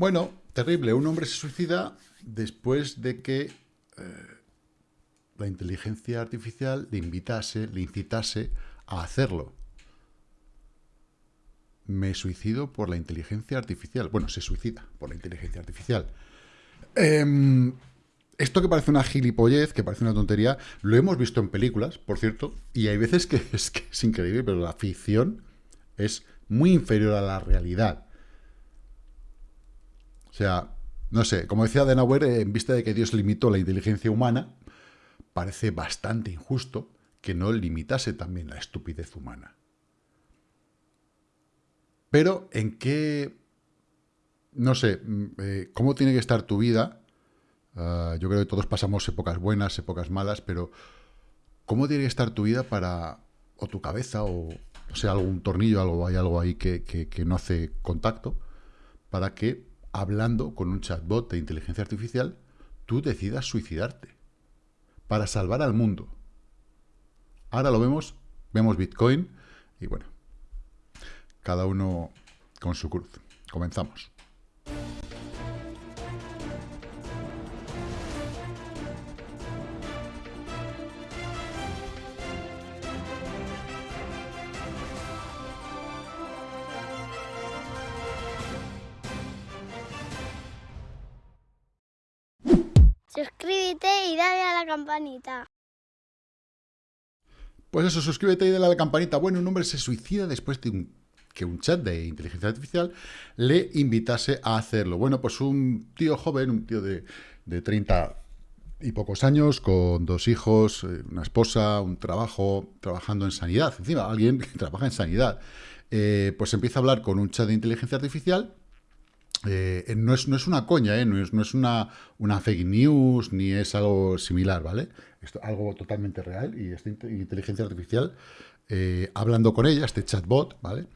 Bueno, terrible. Un hombre se suicida después de que eh, la inteligencia artificial le invitase, le incitase a hacerlo. Me suicido por la inteligencia artificial. Bueno, se suicida por la inteligencia artificial. Em, esto que parece una gilipollez, que parece una tontería, lo hemos visto en películas, por cierto, y hay veces que es, que es increíble, pero la ficción es muy inferior a la realidad. O sea, no sé, como decía Denauer, en vista de que Dios limitó la inteligencia humana, parece bastante injusto que no limitase también la estupidez humana. Pero, ¿en qué... No sé, mm, eh, ¿cómo tiene que estar tu vida? Ah, yo creo que todos pasamos épocas buenas, épocas malas, pero ¿cómo tiene que estar tu vida para... o tu cabeza, o, o sea, algún tornillo, algo, hay algo ahí que, que no hace contacto, para que, hablando con un chatbot de inteligencia artificial, tú decidas suicidarte para salvar al mundo. Ahora lo vemos, vemos Bitcoin y bueno, cada uno con su cruz. Comenzamos. Campanita. Pues eso, suscríbete y dale a la campanita. Bueno, un hombre se suicida después de que un chat de inteligencia artificial le invitase a hacerlo. Bueno, pues un tío joven, un tío de, de 30 y pocos años, con dos hijos, eh, una esposa, un trabajo, trabajando en sanidad. Encima, alguien que trabaja en sanidad. Eh, pues empieza a hablar con un chat de inteligencia artificial eh, no, es, no es una coña, ¿eh? no, es, no es una, una fake news, ni es algo similar, ¿vale? Esto, algo totalmente real y esta inteligencia artificial, eh, hablando con ella, este chatbot, ¿vale?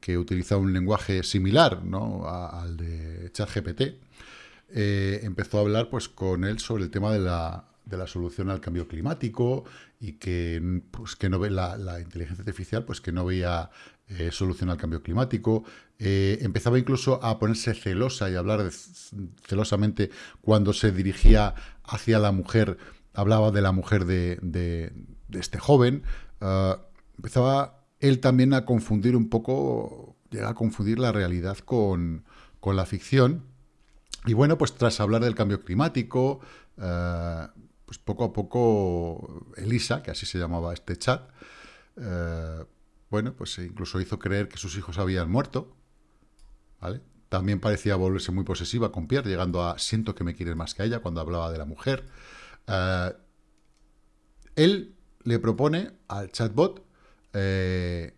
que utiliza un lenguaje similar ¿no? al de ChatGPT, empezó a hablar pues, con él sobre el tema de la, de la solución al cambio climático y que, pues, que no ve la, la, inteligencia artificial pues que no veía eh, solución al cambio climático. Eh, empezaba incluso a ponerse celosa y hablar celosamente cuando se dirigía hacia la mujer, hablaba de la mujer de, este joven. Ah, empezaba él también a confundir un poco, llega a confundir la realidad con, la ficción. Y bueno, pues tras hablar del cambio climático, ah, pues poco a poco Elisa, que así se llamaba este chat, ah, bueno, pues incluso hizo creer que sus hijos habían muerto, ¿vale? También parecía volverse muy posesiva con Pierre, llegando a siento que me quieres más que ella cuando hablaba de la mujer. Eh, él le propone al chatbot eh,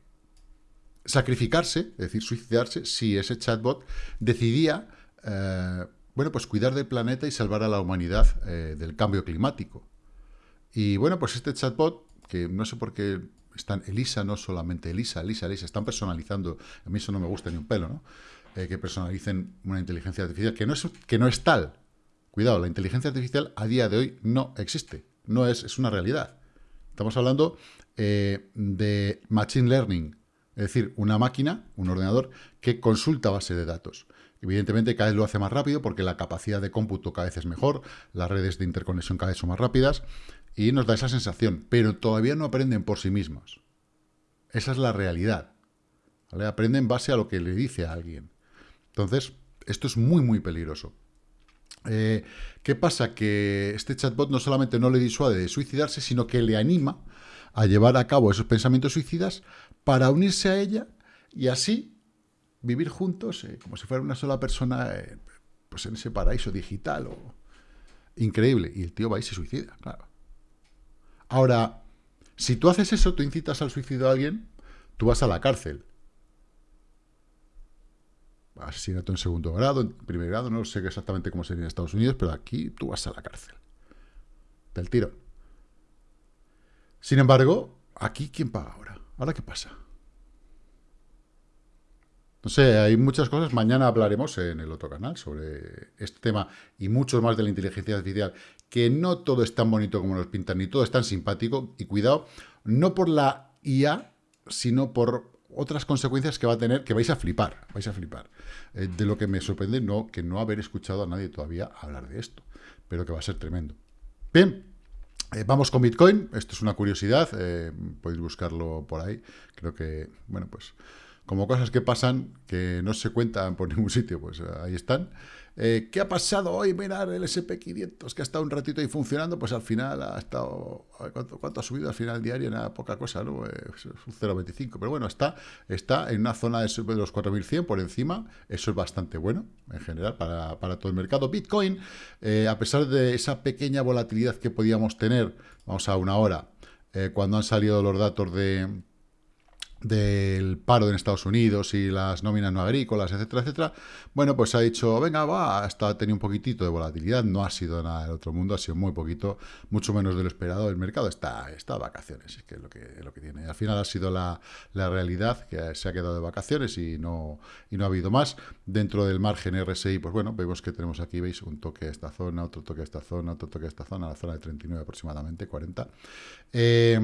sacrificarse, es decir, suicidarse, si ese chatbot decidía, eh, bueno, pues cuidar del planeta y salvar a la humanidad del cambio climático. Y bueno, pues este chatbot, que no sé por qué están Elisa, no solamente Elisa, Elisa, Elisa, están personalizando, a mí eso no me gusta ni un pelo, ¿no? Eh, que personalicen una inteligencia artificial, que no, es, que no es tal. Cuidado, la inteligencia artificial a día de hoy no existe, no es, es una realidad. Estamos hablando eh, de Machine Learning, es decir, una máquina, un ordenador, que consulta base de datos. Evidentemente cada vez lo hace más rápido porque la capacidad de cómputo cada vez es mejor, las redes de interconexión cada vez son más rápidas, y nos da esa sensación, pero todavía no aprenden por sí mismos. Esa es la realidad. Aprenden en base a lo que le dice a alguien. Entonces, esto es muy, muy peligroso. Eh, ¿Qué pasa? Que este chatbot no solamente no le disuade de suicidarse, sino que le anima a llevar a cabo esos pensamientos suicidas para unirse a ella y así vivir juntos eh, como si fuera una sola persona eh, pues en ese paraíso digital. O... Increíble. Y el tío va y se suicida, claro. Ahora, si tú haces eso, tú incitas al suicidio a alguien, tú vas a la cárcel. Asesinato en segundo grado, en primer grado, no sé exactamente cómo sería en Estados Unidos, pero aquí tú vas a la cárcel. Del tiro. Sin embargo, aquí ¿quién paga ahora? ¿Ahora qué pasa? No sé, hay muchas cosas. Mañana hablaremos en el otro canal sobre este tema y muchos más de la inteligencia artificial, que no todo es tan bonito como nos pintan, ni todo es tan simpático. Y cuidado, no por la IA, sino por otras consecuencias que va a tener, que vais a flipar, vais a flipar. Eh, de lo que me sorprende no, que no haber escuchado a nadie todavía hablar de esto, pero que va a ser tremendo. Bien, eh, vamos con Bitcoin, esto es una curiosidad, eh, podéis buscarlo por ahí, creo que, bueno, pues como cosas que pasan que no se cuentan por ningún sitio, pues ahí están. Eh, ¿Qué ha pasado hoy? Mirar el SP500, que ha estado un ratito ahí funcionando, pues al final ha estado... ¿Cuánto, ha subido al final diario? Nada, poca cosa, ¿no? Eh, un 0,25. Pero bueno, está, está en una zona de los 4.100 por encima. Eso es bastante bueno, en general, para, todo el mercado. Bitcoin, eh, a pesar de esa pequeña volatilidad que podíamos tener, vamos a una hora, cuando han salido los datos de del paro en Estados Unidos y las nóminas no agrícolas, etcétera, etcétera, bueno, pues ha dicho, venga, va, hasta ha tenido un poquitito de volatilidad, no ha sido nada del otro mundo, ha sido muy poquito, mucho menos de lo esperado, el mercado está, está vacaciones, es que es lo que, lo que tiene. Al final ha sido la, realidad que se ha quedado de vacaciones y no, y no ha habido más. Dentro del margen RSI, pues bueno, vemos que tenemos aquí, veis, un toque a esta zona, otro toque a esta zona, otro toque a esta zona, la zona de 39 aproximadamente, 40. Eh,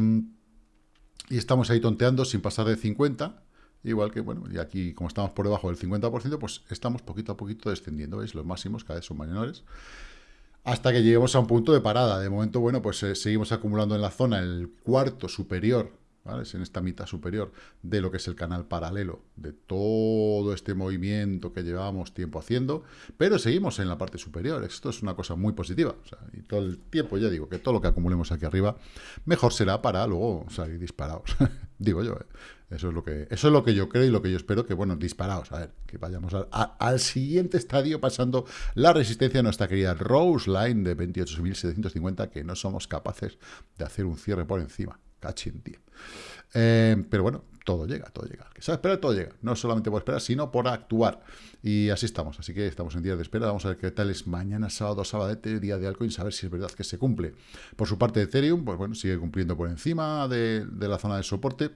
y estamos ahí tonteando sin pasar de 50, igual que, bueno, y aquí como estamos por debajo del 50%, pues estamos poquito a poquito descendiendo, ¿veis? Los máximos cada vez son menores, hasta que lleguemos a un punto de parada. De momento, bueno, pues eh, seguimos acumulando en la zona el cuarto superior es en esta mitad superior de lo que es el canal paralelo de todo este movimiento que llevamos tiempo haciendo, pero seguimos en la parte superior. Esto es una cosa muy positiva. y todo el tiempo, ya digo, que todo lo que acumulemos aquí arriba, mejor será para luego salir disparados. digo yo, ¿eh? Eso es, lo que, eso es lo que yo creo y lo que yo espero que, bueno, disparados. A ver, que vayamos al siguiente estadio pasando la resistencia de nuestra querida Rose Line de 28.750, que no somos capaces de hacer un cierre por encima. Cachín, tío. Eh, pero bueno, todo llega, todo llega. Que sabe esperar, todo llega. No solamente por esperar, sino por actuar. Y así estamos. Así que estamos en días de espera. Vamos a ver qué tal es mañana, sábado, sabadete, día de Alcoin, saber si es verdad que se cumple. Por su parte, Ethereum, pues bueno, sigue cumpliendo por encima de la zona de soporte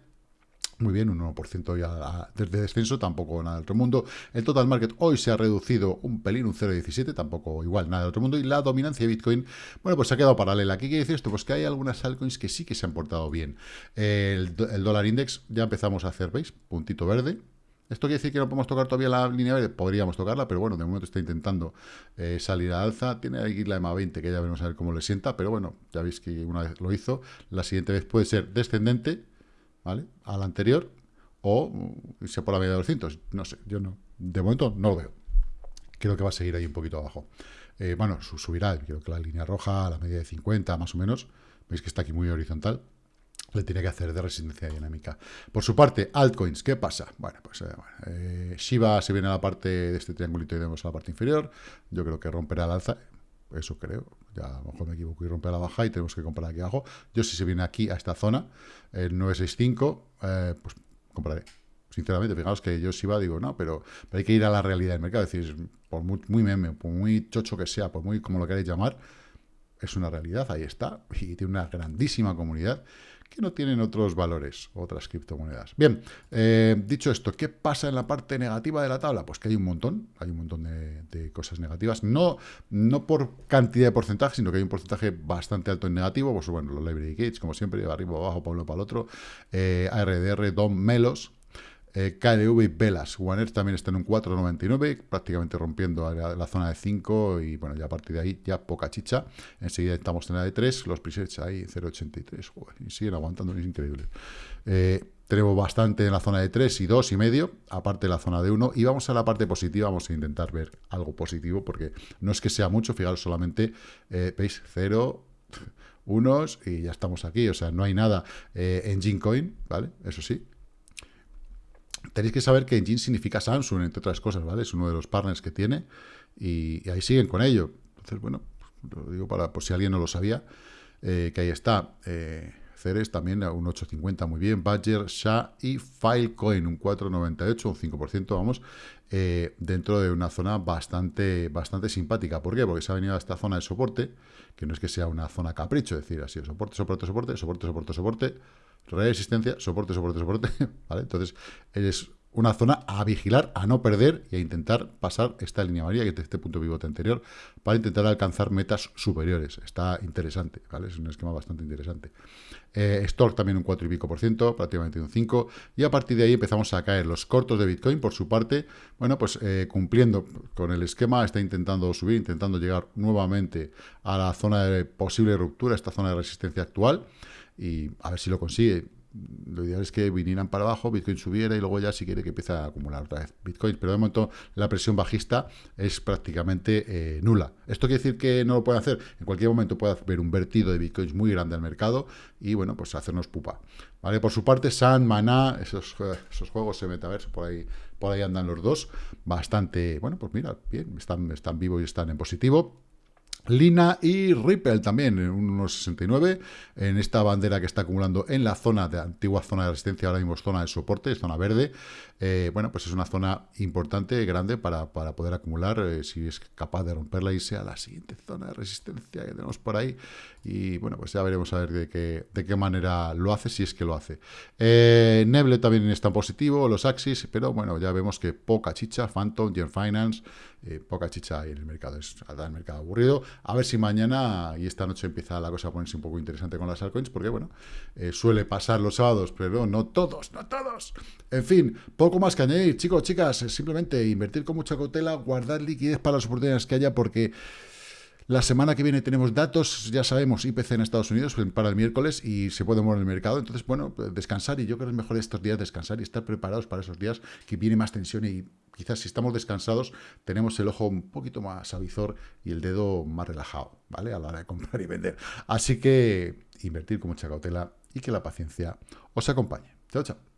muy bien, un 1% ya desde descenso, tampoco nada del otro mundo. El total market hoy se ha reducido un pelín, un 0,17, tampoco igual nada del otro mundo. Y la dominancia de Bitcoin, bueno, pues se ha quedado paralela. ¿Qué quiere decir esto? Pues que hay algunas altcoins que sí que se han portado bien. El, dólar index ya empezamos a hacer, ¿veis? Puntito verde. ¿Esto quiere decir que no podemos tocar todavía la línea verde? Podríamos tocarla, pero bueno, de momento está intentando eh, salir a alza. Tiene ahí la EMA 20, que ya veremos a ver cómo le sienta, pero bueno, ya veis que una vez lo hizo. La siguiente vez puede ser descendente, ¿vale? Al anterior, o irse por la media de 200. No sé, yo no. De momento no lo veo. Creo que va a seguir ahí un poquito abajo. Eh, bueno, subirá, creo que la línea roja, la media de 50 más o menos, veis que está aquí muy horizontal, le tiene que hacer de resistencia dinámica. Por su parte, altcoins, ¿qué pasa? Bueno, pues eh, eh, Shiba se viene a la parte de este triangulito y vemos a la parte inferior, yo creo que romperá el alza, eso creo, ya a lo mejor me equivoco y rompe la baja y tenemos que comprar aquí abajo. Yo si se viene aquí a esta zona, el 965, eh, pues compraré. Sinceramente, fijaos que yo si va, digo, no, pero, hay que ir a la realidad del mercado. Es decir, por muy, muy meme, por muy chocho que sea, por muy como lo queráis llamar, es una realidad, ahí está. Y tiene una grandísima comunidad que no tienen otros valores, otras criptomonedas. Bien, eh, dicho esto, ¿qué pasa en la parte negativa de la tabla? Pues que hay un montón, hay un montón de, cosas negativas, no, no por cantidad de porcentaje, sino que hay un porcentaje bastante alto en negativo, pues bueno, los library gates, como siempre, arriba, abajo, uno, para el otro, eh, ARDR, DOM, Melos, eh, KNV y Velas. One también está en un 4,99, prácticamente rompiendo la, zona de 5 y bueno, ya a partir de ahí ya poca chicha. Enseguida estamos en la de 3, los presets ahí 0,83, y siguen aguantando, es increíble. Eh, bastante en la zona de 3 y 2 y medio, aparte de la zona de 1, y vamos a la parte positiva, vamos a intentar ver algo positivo, porque no es que sea mucho, fijaros, solamente, eh, veis, 0, unos y ya estamos aquí, o sea, no hay nada en Gincoin, ¿vale? Eso sí, Tenéis que saber que Engine significa Samsung, entre otras cosas, ¿vale? Es uno de los partners que tiene y, ahí siguen con ello. Entonces, bueno, lo digo para por si alguien no lo sabía, eh, que ahí está. Eh, Ceres también a un 8.50, muy bien. Badger, SHA y Filecoin, un 4.98, un 5%, vamos, eh, dentro de una zona bastante, bastante simpática. ¿Por qué? Porque se ha venido a esta zona de soporte, que no es que sea una zona capricho, es decir, así, soporte, soporte, soporte, soporte, soporte, soporte, resistencia, soporte, soporte, soporte, ¿vale? Entonces, es una zona a vigilar, a no perder y a intentar pasar esta línea amarilla, que es este punto pivote anterior, para intentar alcanzar metas superiores. Está interesante, ¿vale? Es un esquema bastante interesante. Eh, Stork también un 4 y pico por ciento, prácticamente un 5, y a partir de ahí empezamos a caer los cortos de Bitcoin, por su parte, bueno, pues eh, cumpliendo con el esquema, está intentando subir, intentando llegar nuevamente a la zona de posible ruptura, esta zona de resistencia actual, y a ver si lo consigue lo ideal es que vinieran para abajo, Bitcoin subiera y luego ya si quiere que empiece a acumular otra vez Bitcoin. Pero de momento la presión bajista es prácticamente eh, nula. ¿Esto quiere decir que no lo puede hacer? En cualquier momento puede haber un vertido de Bitcoins muy grande al mercado y bueno, pues hacernos pupa. ¿Vale? Por su parte, San, Maná, esos, esos juegos de metaverso, por ahí, por ahí andan los dos. Bastante, bueno, pues mira, bien, están, están vivos y están en positivo. Lina y Ripple también, en unos 69, en esta bandera que está acumulando en la zona de antigua zona de resistencia, ahora mismo zona de soporte, zona verde. Eh, bueno, pues es una zona importante, grande, para, para poder acumular, eh, si es capaz de romperla y sea la siguiente zona de resistencia que tenemos por ahí. Y bueno, pues ya veremos a ver de qué, de qué manera lo hace, si es que lo hace. Eh, Neble también está positivo, los Axis, pero bueno, ya vemos que poca chicha, Phantom, Gen Finance, poca chicha ahí en el mercado, es el mercado aburrido. A ver si mañana y esta noche empieza la cosa a ponerse un poco interesante con las altcoins, porque bueno, eh, suele pasar los sábados, pero no todos, no todos. En fin, poco más que añadir, chicos, chicas, simplemente invertir con mucha cautela, guardar liquidez para las oportunidades que haya, porque la semana que viene tenemos datos, ya sabemos, IPC en Estados Unidos para el miércoles y se puede mover el mercado. Entonces, bueno, descansar y yo creo que es mejor estos días descansar y estar preparados para esos días que viene más tensión y quizás si estamos descansados tenemos el ojo un poquito más avizor y el dedo más relajado, ¿vale? A la hora de comprar y vender. Así que invertir con mucha cautela y que la paciencia os acompañe. Chao, chao.